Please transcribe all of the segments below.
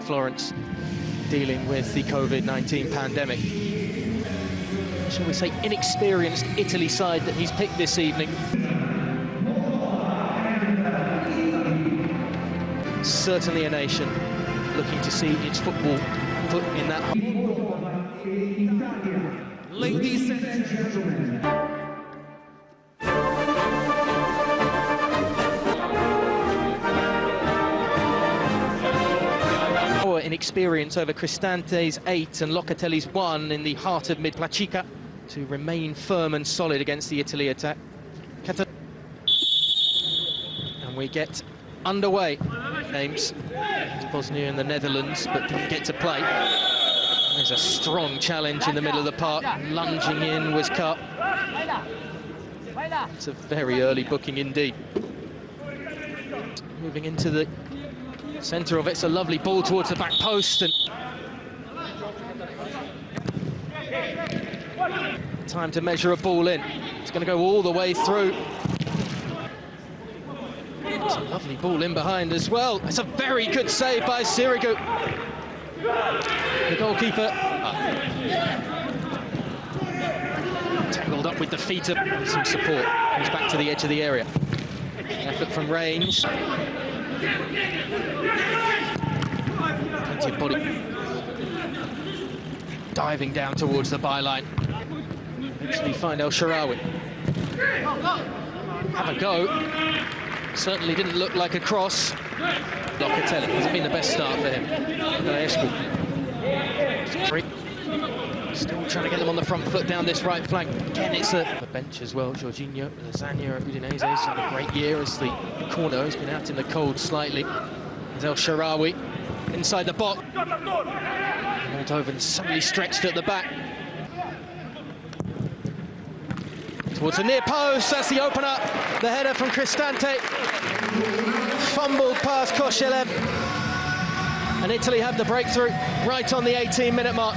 Florence dealing with the COVID-19 pandemic. Shall we say inexperienced Italy side that he's picked this evening. Certainly a nation looking to see its football put in that... Ladies and gentlemen, experience over Cristante's eight and Locatelli's one in the heart of mid Placica to remain firm and solid against the Italy attack. And we get underway. Names Bosnia and the Netherlands, but didn't get to play. There's a strong challenge in the middle of the park. Lunging in was cut. It's a very early booking indeed. Moving into the Centre of it's a lovely ball towards the back post and time to measure a ball in. It's going to go all the way through. It's a lovely ball in behind as well. It's a very good save by Sirigu. The goalkeeper uh, tangled up with the feet of some support. Comes back to the edge of the area. Effort from range. Plenty of body. Diving down towards the byline. Eventually find El Shaarawy. Have a go. Certainly didn't look like a cross. Locatelli hasn't been the best start for him. Still trying to get them on the front foot down this right flank. Again, it's a bench as well. Jorginho, Lasagna, Udinese has had a great year as the corner has been out in the cold slightly. El Shaarawy inside the box. Moldovan suddenly stretched at the back. Towards the near post, that's the opener. The header from Cristante. Fumbled past Koshelev. And Italy have the breakthrough right on the 18-minute mark.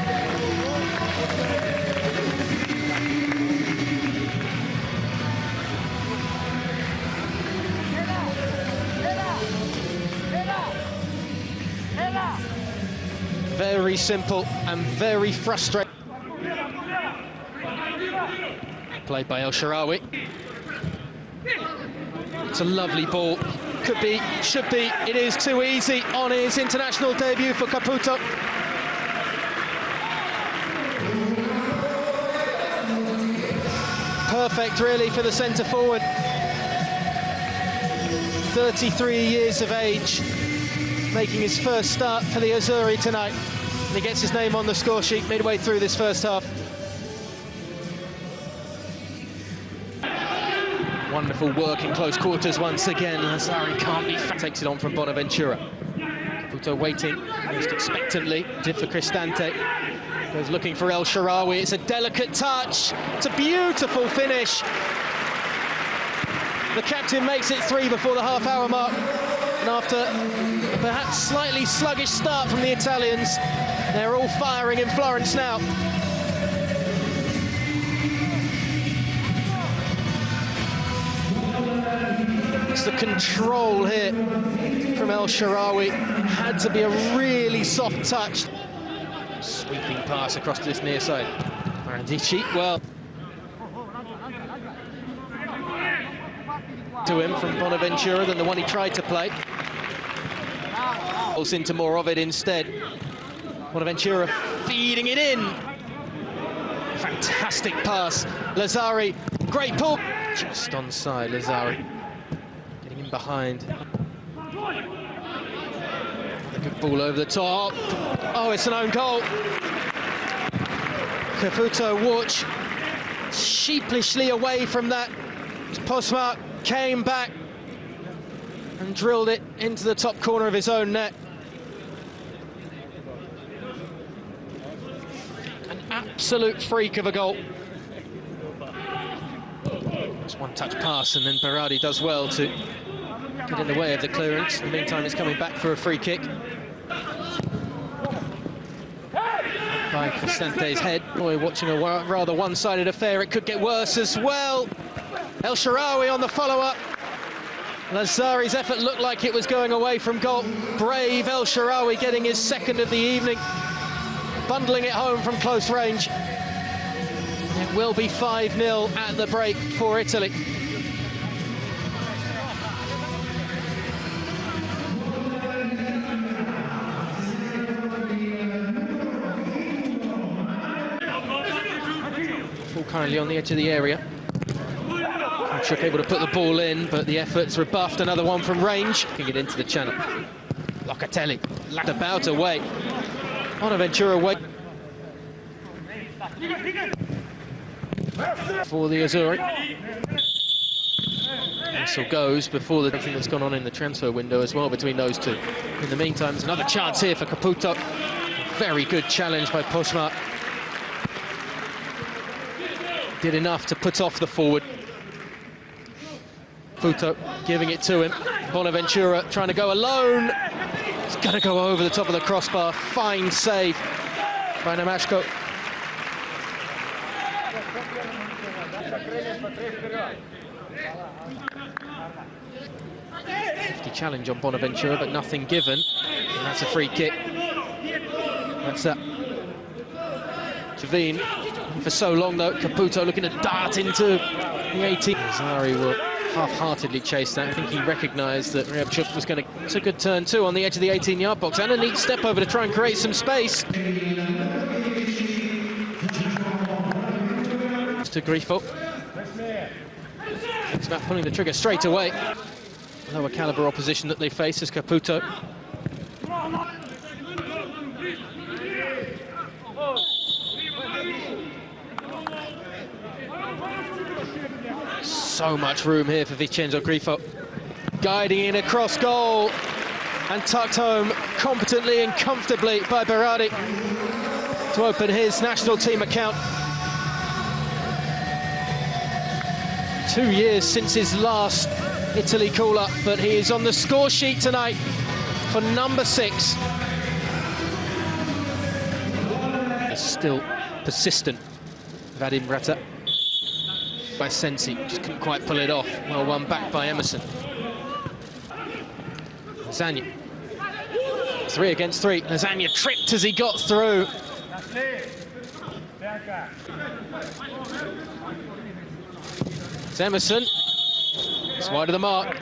Simple and very frustrating. Played by El Shaarawy. It's a lovely ball. Could be, should be, it is too easy on his international debut for Caputo. Perfect, really, for the centre forward. 33 years of age, making his first start for the Azzurri tonight. And he gets his name on the score sheet midway through this first half. Wonderful work in close quarters once again. Lazzari can't be takes it on from Bonaventura. Caputo waiting most expectantly. Did for Cristante. Goes looking for El Shaarawy. It's a delicate touch. It's a beautiful finish. The captain makes it three before the half-hour mark. And after perhaps slightly sluggish start from the Italians, they're all firing in Florence now. It's the control here from El Shaarawy. Had to be a really soft touch. Sweeping pass across to this near side. Marandici, well, to him from Bonaventura than the one he tried to play. Into more of it instead. Bonaventura feeding it in. Fantastic pass. Lazzari, great pull. Just onside, Lazzari. Getting in behind. A good ball over the top. Oh, it's an own goal. Caputo watch sheepishly away from that. Posmac came back and drilled it into the top corner of his own net. An absolute freak of a goal. Just one touch pass and then Berardi does well to get in the way of the clearance. In the meantime, it's coming back for a free kick. By Cristante's head. Boy, watching a rather one-sided affair. It could get worse as well. El Shaarawy on the follow-up. Lazzari's effort looked like it was going away from goal. Brave El Shaarawy getting his second of the evening, bundling it home from close range. It will be 5-0 at the break for Italy. Full kindly on the edge of the area. Kachuk able to put the ball in, but the effort's rebuffed. Another one from range. Kicking it into the channel. Locatelli, about away. Bonaventura away. For the Azzurri. Whistle goes before the thing that's gone on in the transfer window as well between those two. In the meantime, there's another chance here for Caputo. Very good challenge by Posmac. Did enough to put off the forward. Caputo giving it to him. Bonaventura trying to go alone. It's going to go over the top of the crossbar. Fine save by Namashko. Challenge on Bonaventura, but nothing given. And that's a free kick. That's that. Javine for so long though. Caputo looking to dart into the 18. Zari will half-heartedly chased that. I think he recognised that Ryabchuk was going to... It's a good turn too on the edge of the 18-yard box and a neat step over to try and create some space. To Grifo. It's about pulling the trigger straight away. Lower caliber opposition that they face is Caputo. So much room here for Vincenzo Grifo. Guiding in across goal and tucked home competently and comfortably by Berardi to open his national team account. Two years since his last Italy call-up, but he is on the score sheet tonight for number six. Still persistent, Vadim Rata by Sensi, just couldn't quite pull it off. Well won back by Emerson. Lasagna. Three against three. Lasagna tripped as he got through. It's Emerson. It's wide of the mark.